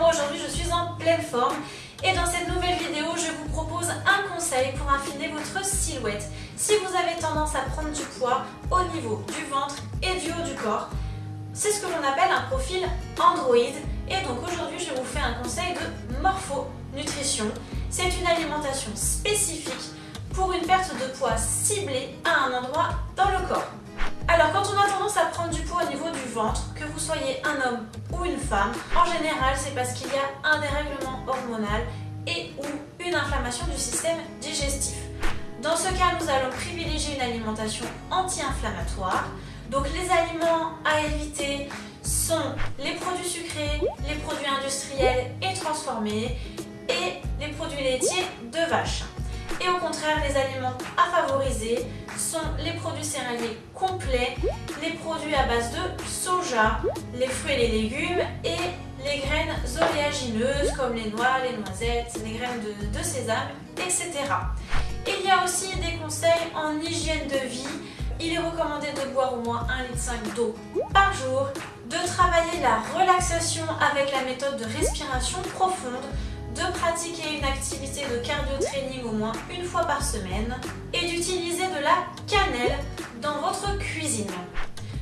moi aujourd'hui je suis en pleine forme et dans cette nouvelle vidéo je vous propose un conseil pour affiner votre silhouette. Si vous avez tendance à prendre du poids au niveau du ventre et du haut du corps, c'est ce que l'on appelle un profil Android et donc aujourd'hui je vous fais un conseil de morpho-nutrition. C'est une alimentation spécifique pour une perte de poids ciblée à un endroit dans le corps. Alors quand on a tendance à prendre du poids au niveau du ventre, que vous soyez un homme ou une femme, en général c'est parce qu'il y a un dérèglement hormonal et ou une inflammation du système digestif. Dans ce cas, nous allons privilégier une alimentation anti-inflammatoire. Donc les aliments à éviter sont les produits sucrés, les produits industriels et transformés et les produits laitiers de vache. Et au contraire, les aliments sont les produits céréaliers complets, les produits à base de soja, les fruits et les légumes et les graines oléagineuses comme les noix, les noisettes, les graines de, sésame, etc. Il y a aussi des conseils en hygiène de vie. Il est recommandé de boire au moins 1,5 litre d'eau par jour, de travailler la relaxation avec la méthode de respiration profonde, de pratiquer une activité de cardio-training au moins une fois par semaine et d'utiliser de la cannelle dans votre cuisine.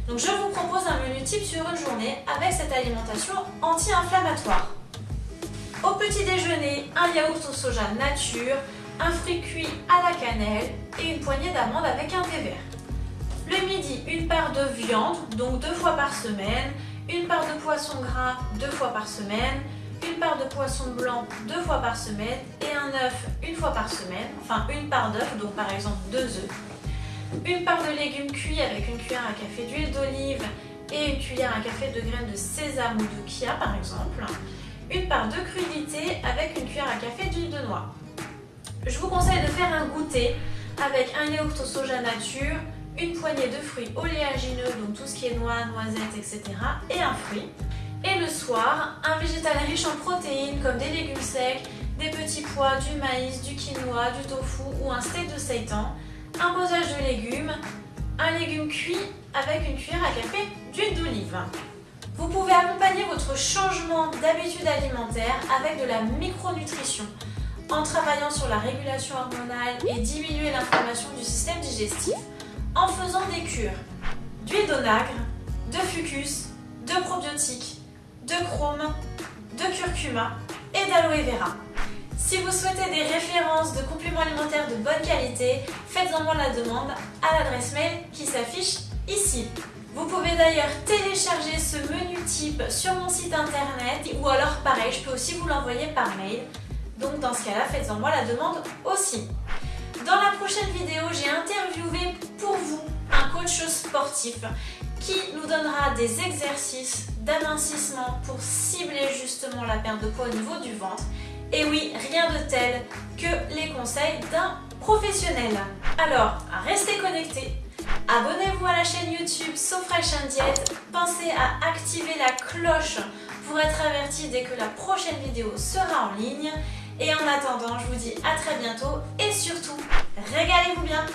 Donc je vous propose un menu type sur une journée avec cette alimentation anti-inflammatoire. Au petit déjeuner, un yaourt au soja nature, un fruit cuit à la cannelle et une poignée d'amandes avec un thé vert. Le midi, une part de viande, donc deux fois par semaine, une part de poisson gras deux fois par semaine, une part de poisson blanc deux fois par semaine et un œuf une fois par semaine, enfin une part d'œuf, donc par exemple deux œufs, une part de légumes cuits avec une cuillère à café d'huile d'olive et une cuillère à café de graines de sésame ou de chia par exemple, une part de crudité avec une cuillère à café d'huile de noix. Je vous conseille de faire un goûter avec un yaourt au soja nature, une poignée de fruits oléagineux, donc tout ce qui est noix, noisettes, etc. et un fruit. Et le soir, un végétal riche en protéines comme des légumes secs, des petits pois, du maïs, du quinoa, du tofu ou un steak de seitan, un posage de légumes, un légume cuit avec une cuillère à café d'huile d'olive. Vous pouvez accompagner votre changement d'habitude alimentaire avec de la micronutrition en travaillant sur la régulation hormonale et diminuer l'inflammation du système digestif en faisant des cures d'huile d'onagre, de fucus, de probiotiques, de chrome, de curcuma et d'aloe vera. Si vous souhaitez des références de compléments alimentaires de bonne qualité, faites-en moi la demande à l'adresse mail qui s'affiche ici. Vous pouvez d'ailleurs télécharger ce menu type sur mon site internet ou alors pareil, je peux aussi vous l'envoyer par mail. Donc dans ce cas-là, faites-en moi la demande aussi. Dans la prochaine vidéo, j'ai interviewé pour vous un coach sportif qui nous donnera des exercices d'amincissement pour cibler justement la perte de poids au niveau du ventre. Et oui, rien de tel que les conseils d'un professionnel. Alors, restez connectés, abonnez-vous à la chaîne YouTube SoFresh Diète, pensez à activer la cloche pour être averti dès que la prochaine vidéo sera en ligne. Et en attendant, je vous dis à très bientôt et surtout, régalez-vous bien